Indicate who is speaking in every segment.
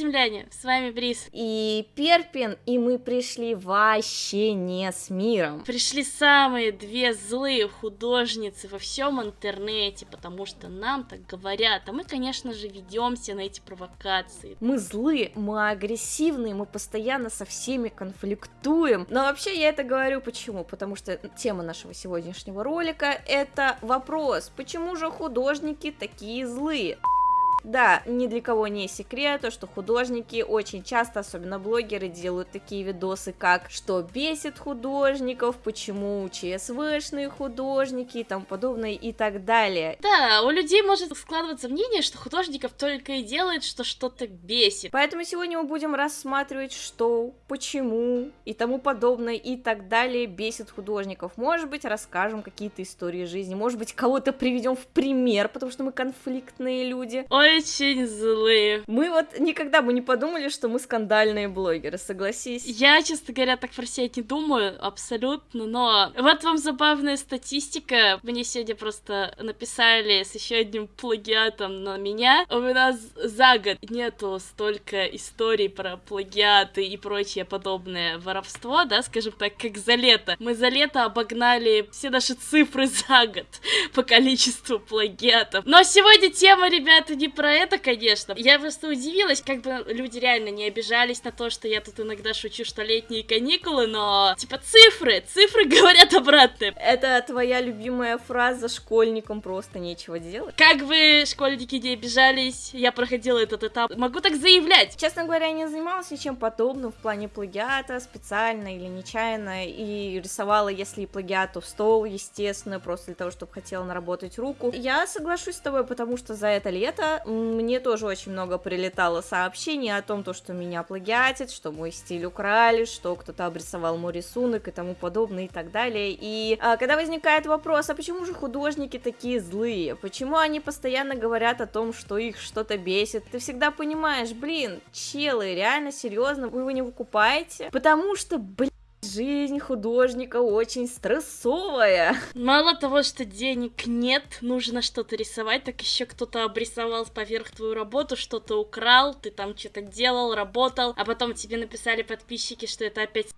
Speaker 1: Земляне! С вами Брис.
Speaker 2: И Перпин, и мы пришли вообще не с миром.
Speaker 1: Пришли самые две злые художницы во всем интернете, потому что нам так говорят, а мы, конечно же, ведемся на эти провокации.
Speaker 2: Мы злые, мы агрессивные, мы постоянно со всеми конфликтуем. Но вообще я это говорю почему? Потому что тема нашего сегодняшнего ролика это вопрос, почему же художники такие злые? Да, ни для кого не секрет, то, что художники очень часто, особенно блогеры, делают такие видосы, как «Что бесит художников?», «Почему ЧСВшные художники?» и тому подобное и так далее.
Speaker 1: Да, у людей может складываться мнение, что художников только и делает, что что-то бесит.
Speaker 2: Поэтому сегодня мы будем рассматривать, что, почему и тому подобное и так далее бесит художников. Может быть, расскажем какие-то истории жизни, может быть, кого-то приведем в пример, потому что мы конфликтные люди.
Speaker 1: Ой, очень злые.
Speaker 2: Мы вот никогда бы не подумали, что мы скандальные блогеры, согласись.
Speaker 1: Я, честно говоря, так про себя не думаю, абсолютно, но вот вам забавная статистика. Мне сегодня просто написали с еще одним плагиатом на меня. У нас за год нету столько историй про плагиаты и прочее подобное воровство, да, скажем так, как за лето. Мы за лето обогнали все наши цифры за год по количеству плагиатов. Но сегодня тема, ребята, не про это, конечно. Я просто удивилась, как бы люди реально не обижались на то, что я тут иногда шучу, что летние каникулы, но типа цифры, цифры говорят обратное.
Speaker 2: Это твоя любимая фраза школьникам просто нечего делать.
Speaker 1: Как бы школьники не обижались, я проходила этот этап. Могу так заявлять.
Speaker 2: Честно говоря, я не занималась ничем подобным в плане плагиата, специально или нечаянно, и рисовала, если и плагиат, то в стол, естественно, просто для того, чтобы хотела наработать руку. Я соглашусь с тобой, потому что за это лето мне тоже очень много прилетало сообщений о том, то, что меня плагиатят, что мой стиль украли, что кто-то обрисовал мой рисунок и тому подобное и так далее. И а, когда возникает вопрос, а почему же художники такие злые? Почему они постоянно говорят о том, что их что-то бесит? Ты всегда понимаешь, блин, челы, реально серьезно, вы его не выкупаете? Потому что, блин, Жизнь художника очень стрессовая.
Speaker 1: Мало того, что денег нет, нужно что-то рисовать, так еще кто-то обрисовал поверх твою работу, что-то украл, ты там что-то делал, работал, а потом тебе написали подписчики, что это опять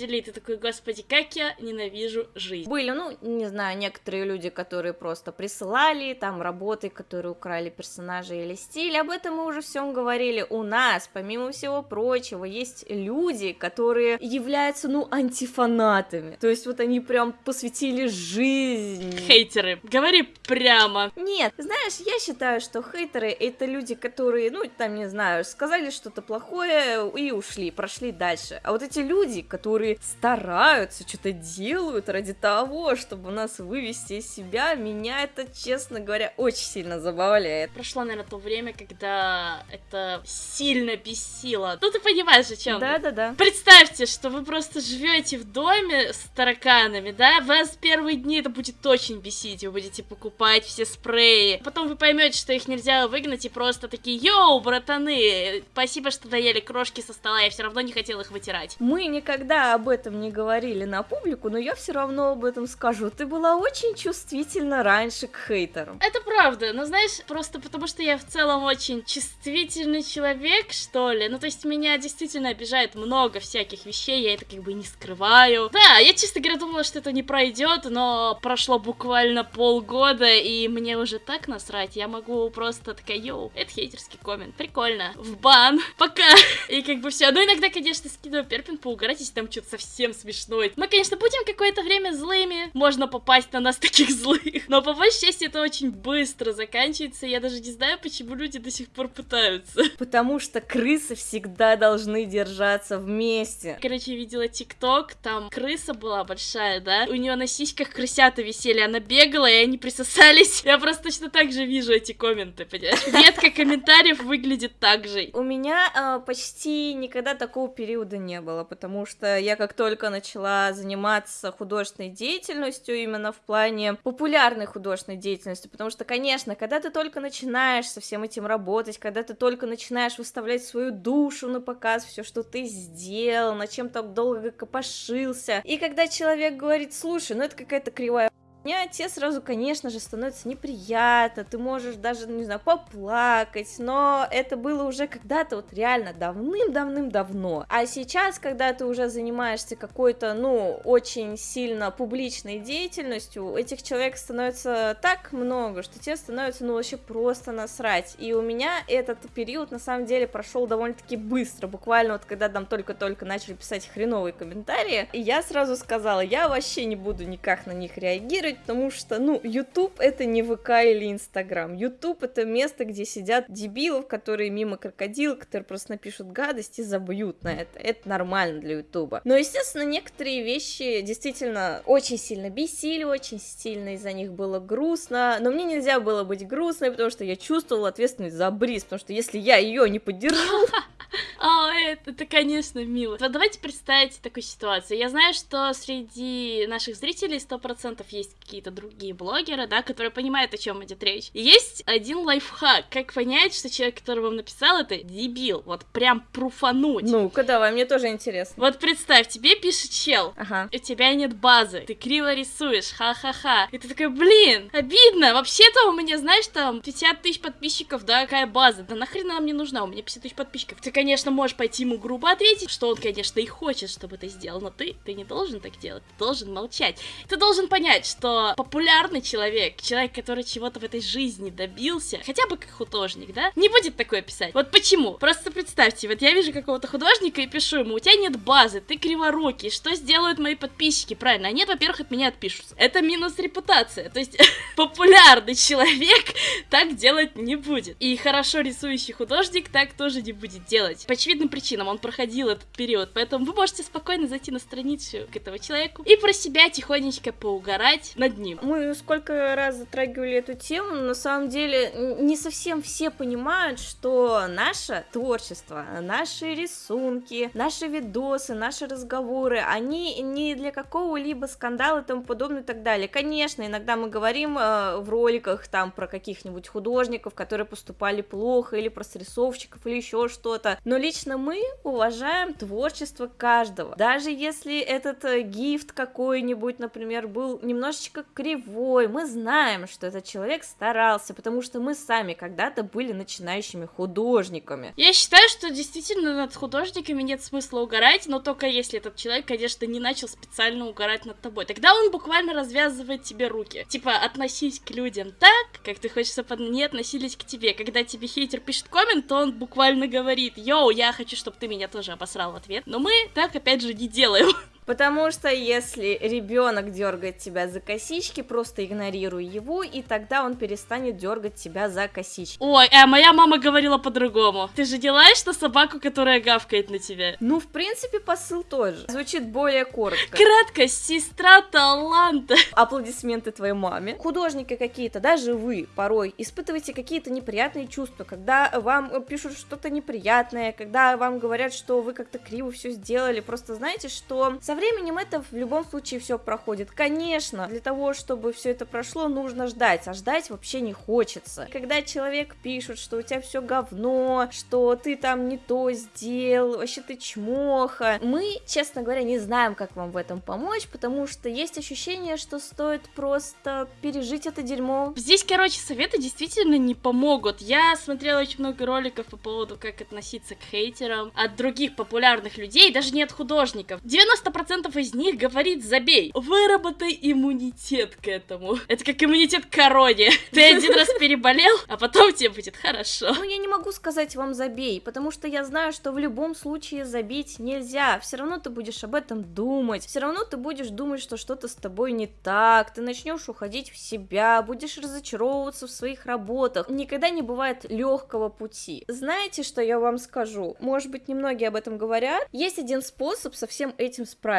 Speaker 1: и ты такой, господи, как я ненавижу жизнь.
Speaker 2: Были, ну, не знаю, некоторые люди, которые просто присылали там работы, которые украли персонажи или стиль, об этом мы уже всем говорили. У нас, помимо всего прочего, есть люди, которые являются, ну, антифанатами. То есть вот они прям посвятили жизнь.
Speaker 1: Хейтеры, говори прямо.
Speaker 2: Нет, знаешь, я считаю, что хейтеры это люди, которые, ну, там, не знаю, сказали что-то плохое и ушли, прошли дальше. А вот эти люди, которые которые стараются, что-то делают ради того, чтобы нас вывести из себя, меня это, честно говоря, очень сильно забавляет.
Speaker 1: Прошло, наверное, то время, когда это сильно бесило. Ну, ты понимаешь, о чем?
Speaker 2: Да-да-да.
Speaker 1: Представьте, что вы просто живете в доме с тараканами, да? Вас первые дни это будет очень бесить. Вы будете покупать все спреи. Потом вы поймете, что их нельзя выгнать, и просто такие, йоу, братаны, спасибо, что доели крошки со стола, я все равно не хотел их вытирать.
Speaker 2: Мы никогда об этом не говорили на публику, но я все равно об этом скажу. Ты была очень чувствительна раньше к хейтерам.
Speaker 1: Это правда, но знаешь, просто потому что я в целом очень чувствительный человек, что ли. Ну, то есть меня действительно обижает много всяких вещей, я это как бы не скрываю. Да, я, честно говоря, думала, что это не пройдет, но прошло буквально полгода, и мне уже так насрать, я могу просто такая, йоу, это хейтерский коммент, прикольно, в бан, пока. И как бы все. Ну, иногда, конечно, скидываю перпин поугарать, если там что что-то совсем смешной. Мы, конечно, будем какое-то время злыми, можно попасть на нас таких злых, но по большей части это очень быстро заканчивается, я даже не знаю, почему люди до сих пор пытаются.
Speaker 2: Потому что крысы всегда должны держаться вместе.
Speaker 1: Короче, видела тикток, там крыса была большая, да, у нее на сиськах крысята висели, она бегала, и они присосались. Я просто точно так же вижу эти комменты, понимаешь? Ветка комментариев выглядит так же.
Speaker 2: У меня э, почти никогда такого периода не было, потому что я как только начала заниматься художественной деятельностью, именно в плане популярной художественной деятельности, потому что, конечно, когда ты только начинаешь со всем этим работать, когда ты только начинаешь выставлять свою душу на показ, все, что ты сделал, на чем так долго копошился, и когда человек говорит, слушай, ну это какая-то кривая Мне отец сразу, конечно же, становится неприятно, ты можешь даже, не знаю, поплакать, но это было уже когда-то вот реально давным-давным-давно. А сейчас, когда ты уже занимаешься какой-то, ну, очень сильно публичной деятельностью, этих человек становится так много, что тебе становится, ну, вообще просто насрать. И у меня этот период, на самом деле, прошел довольно-таки быстро, буквально вот когда там только-только начали писать хреновые комментарии, и я сразу сказала, я вообще не буду никак на них реагировать, потому что, ну, YouTube это не ВК или Инстаграм. YouTube это место, где сидят дебилов, которые мимо крокодил, которые просто напишут гадость и забьют на это. Это нормально для YouTube. Но, естественно, некоторые вещи действительно очень сильно бесили, очень сильно из-за них было грустно, но мне нельзя было быть грустной, потому что я чувствовала ответственность за Бриз, потому что если я ее не поддержу,
Speaker 1: А, это, это, конечно, мило. Вот давайте представить такую ситуацию. Я знаю, что среди наших зрителей 100% есть какие-то другие блогеры, да, которые понимают, о чем идет речь. И есть один лайфхак, как понять, что человек, который вам написал, это дебил. Вот прям пруфануть.
Speaker 2: Ну-ка, давай, мне тоже интересно.
Speaker 1: Вот представь, тебе пишет чел,
Speaker 2: Ага.
Speaker 1: у тебя нет базы, ты криво рисуешь, ха-ха-ха. И ты такой, блин, обидно, вообще-то у меня, знаешь, там 50 тысяч подписчиков, да, какая база, да нахрена она мне нужна, у меня 50 тысяч подписчиков. Ты, конечно, можешь пойти ему грубо ответить, что он, конечно, и хочет, чтобы ты сделал, но ты, ты не должен так делать, ты должен молчать. Ты должен понять, что популярный человек, человек, который чего-то в этой жизни добился, хотя бы как художник, да, не будет такое писать. Вот почему? Просто представьте, вот я вижу какого-то художника и пишу ему, у тебя нет базы, ты криворукий, что сделают мои подписчики? Правильно, они, во-первых, от меня отпишутся. Это минус репутация, то есть популярный человек так делать не будет. И хорошо рисующий художник так тоже не будет делать. По очевидным причинам он проходил этот период, поэтому вы можете спокойно зайти на страницу к этому человеку и про себя тихонечко поугарать над ним.
Speaker 2: Мы сколько раз затрагивали эту тему, на самом деле не совсем все понимают, что наше творчество, наши рисунки, наши видосы, наши разговоры, они не для какого-либо скандала и тому подобное и так далее. Конечно, иногда мы говорим э, в роликах там про каких-нибудь художников, которые поступали плохо, или про срисовщиков, или еще что-то, но лично мы уважаем творчество каждого. Даже если этот э, гифт какой-нибудь, например, был немножечко кривой, мы знаем, что этот человек старался, потому что мы сами когда-то были начинающими художниками.
Speaker 1: Я считаю, что действительно над художниками нет смысла угорать, но только если этот человек, конечно, не начал специально угорать над тобой. Тогда он буквально развязывает тебе руки. Типа, относись к людям так, как ты хочешь, чтобы они относились к тебе. Когда тебе хейтер пишет коммент, то он буквально говорит, йоу, я хочу, чтобы ты меня тоже обосрал в ответ. Но мы так, опять же, не делаем.
Speaker 2: Потому что если ребенок дергает тебя за косички, просто игнорируй его, и тогда он перестанет дергать тебя за косички.
Speaker 1: Ой, а моя мама говорила по-другому. Ты же делаешь на собаку, которая гавкает на тебя.
Speaker 2: Ну, в принципе, посыл тоже. Звучит более коротко.
Speaker 1: Краткость, сестра таланта.
Speaker 2: Аплодисменты твоей маме. Художники какие-то, даже вы порой испытываете какие-то неприятные чувства, когда вам пишут что-то неприятное, когда вам говорят, что вы как-то криво все сделали. Просто знаете, что со временем это в любом случае все проходит. Конечно, для того, чтобы все это прошло, нужно ждать, а ждать вообще не хочется. Когда человек пишет, что у тебя все говно, что ты там не то сделал, вообще ты чмоха, мы, честно говоря, не знаем, как вам в этом помочь, потому что есть ощущение, что стоит просто пережить это дерьмо.
Speaker 1: Здесь, короче, советы действительно не помогут. Я смотрела очень много роликов по поводу, как относиться к хейтерам от других популярных людей, даже не от художников. 90% из них говорит «забей». Выработай иммунитет к этому. Это как иммунитет к короне. Ты один раз переболел, а потом тебе будет хорошо.
Speaker 2: Ну, я не могу сказать вам забей, потому что я знаю, что в любом случае забить нельзя. Все равно ты будешь об этом думать. Все равно ты будешь думать, что что-то с тобой не так. Ты начнешь уходить в себя, будешь разочаровываться в своих работах. Никогда не бывает легкого пути. Знаете, что я вам скажу? Может быть, немногие об этом говорят. Есть один способ со всем этим справиться.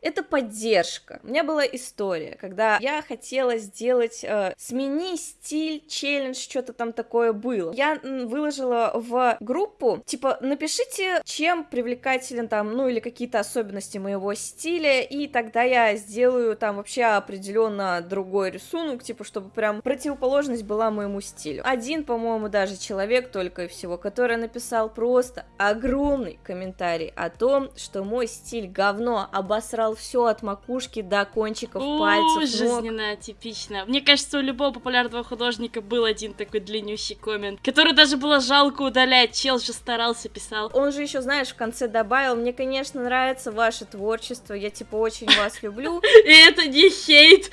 Speaker 2: Это поддержка. У меня была история, когда я хотела сделать э, смени стиль, челлендж, что-то там такое было. Я выложила в группу, типа, напишите, чем привлекателен там, ну или какие-то особенности моего стиля, и тогда я сделаю там вообще определенно другой рисунок, типа, чтобы прям противоположность была моему стилю. Один, по-моему, даже человек только и всего, который написал просто огромный комментарий о том, что мой стиль говно, обосрал все от макушки до кончиков пальцев.
Speaker 1: Жизненно типично. Мне кажется, у любого популярного художника был один такой длиннющий коммент, который даже было жалко удалять. Чел же старался, писал.
Speaker 2: Он же еще, знаешь, в конце добавил, мне, конечно, нравится ваше творчество, я типа очень вас люблю.
Speaker 1: И это не хейт.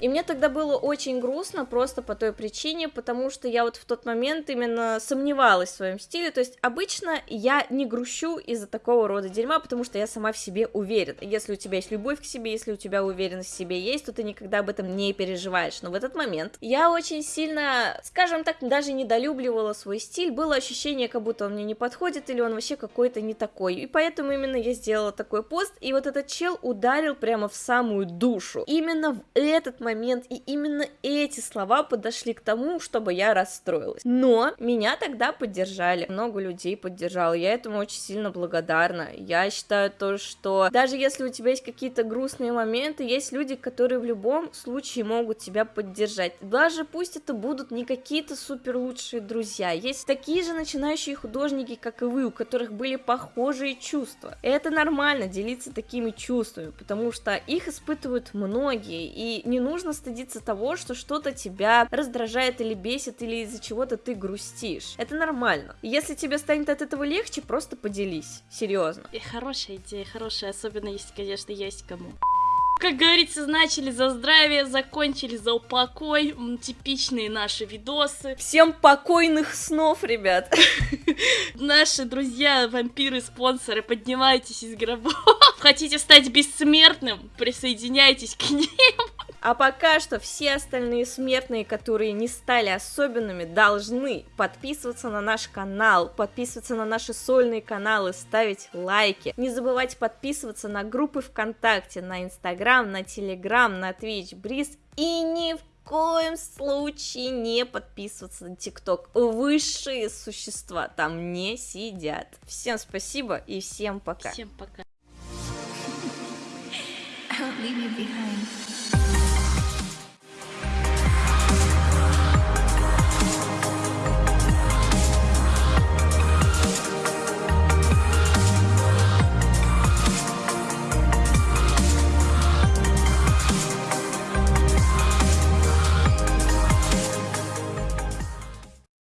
Speaker 2: И мне тогда было очень грустно просто по той причине, потому что я вот в тот момент именно сомневалась в своем стиле. То есть обычно я не грущу из-за такого рода дерьма, потому что я сама в себе уверена. Если у тебя есть любовь к себе, если у тебя уверенность в себе есть, то ты никогда об этом не переживаешь. Но в этот момент я очень сильно, скажем так, даже недолюбливала свой стиль. Было ощущение, как будто он мне не подходит или он вообще какой-то не такой. И поэтому именно я сделала такой пост. И вот этот чел ударил прямо в самую душу. Именно в этот момент и именно эти слова подошли к тому, чтобы я расстроилась. Но меня тогда поддержали. Много людей поддержало. Я этому очень сильно благодарна. Я считаю то, что даже если у тебя есть какие-то грустные моменты, есть люди, которые в любом случае могут тебя поддержать. Даже пусть это будут не какие-то супер лучшие друзья. Есть такие же начинающие художники, как и вы, у которых были похожие чувства. Это нормально делиться такими чувствами, потому что их испытывают многие, и не нужно стыдиться того, что что-то тебя раздражает или бесит, или из-за чего-то ты грустишь. Это нормально. Если тебе станет от этого легче, просто поделись. Серьезно.
Speaker 1: И хорошая идея, хорошая, особенно если, конечно, есть кому. Как говорится, начали за здравие, закончили за упокой. Типичные наши видосы.
Speaker 2: Всем покойных снов, ребят.
Speaker 1: Наши друзья, вампиры, спонсоры, поднимайтесь из гробов. Хотите стать бессмертным? Присоединяйтесь к ним.
Speaker 2: А пока что все остальные смертные, которые не стали особенными, должны подписываться на наш канал, подписываться на наши сольные каналы, ставить лайки. Не забывайте подписываться на группы ВКонтакте, на Инстаграм, на Телеграм, на Twitch, Бриз и ни в коем случае не подписываться на ТикТок. Высшие существа там не сидят. Всем спасибо и всем пока.
Speaker 1: Всем пока.
Speaker 3: I won't leave you behind.